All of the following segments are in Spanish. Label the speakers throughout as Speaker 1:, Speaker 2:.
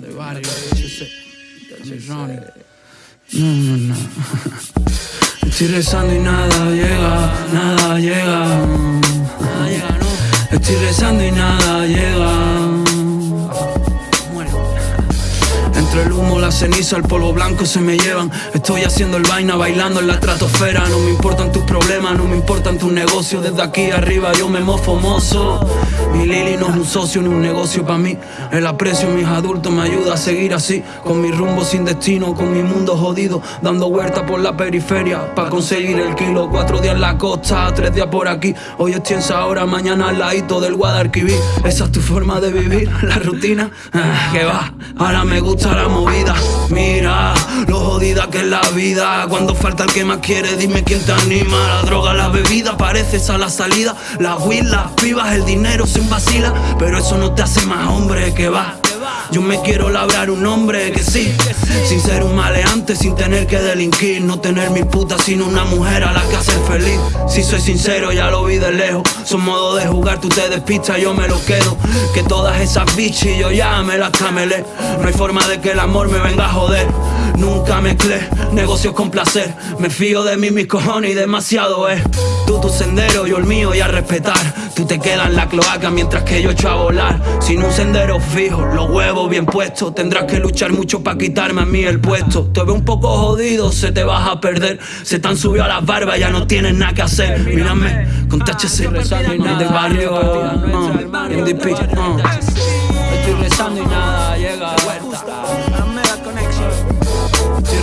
Speaker 1: de barrio, No, no, no. Estoy rezando y nada llega, nada llega. Nada llega, no. Estoy rezando y nada llega. Entre el humo, la ceniza, el polvo blanco se me llevan. Estoy haciendo el vaina, bailando en la estratosfera. No me importan tus problemas, no me importan tus negocios. Desde aquí arriba yo me mofo mozo Mi Lili no es un socio ni un negocio para mí. El aprecio mis adultos me ayuda a seguir así. Con mi rumbo sin destino, con mi mundo jodido. Dando vueltas por la periferia para conseguir el kilo. Cuatro días en la costa, tres días por aquí. Hoy estoy en Sahora, mañana al ladito del Guadalquivir. Esa es tu forma de vivir, la rutina. Ah, Que va, ahora me gusta la Mira, lo jodida que es la vida. Cuando falta el que más quiere, dime quién te anima. La droga, la bebida, pareces a la salida. Las pibas, el dinero se vacila. Pero eso no te hace más hombre que va yo me quiero labrar un hombre que sí Sin ser un maleante, sin tener que delinquir No tener mi puta sino una mujer a la que hacer feliz. Si soy sincero, ya lo vi de lejos. Son modo de jugar, tú te despistas, yo me lo quedo. Que todas esas bichis yo ya me las camelé. No hay forma de que el amor me venga a joder Nunca mezclé negocios con placer. Me fío de mí, mis cojones y demasiado es. Tú tu sendero, yo el mío y a respetar. Tú te quedas en la cloaca mientras que yo echo a volar. Sin un sendero fijo, los huevos bien puestos. Tendrás que luchar mucho para quitarme a mí el puesto. Te veo un poco jodido, se te vas a perder. Se te han subido a las barbas, ya no tienes nada que hacer. Mírame, con THC, del barrio, DP Estoy rezando y nada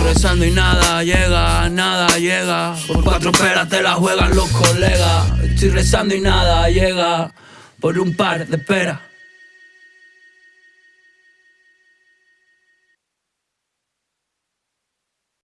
Speaker 1: rezando y nada llega, nada llega. Por cuatro peras te la juegan los colegas. Estoy rezando y nada llega. Por un par de peras.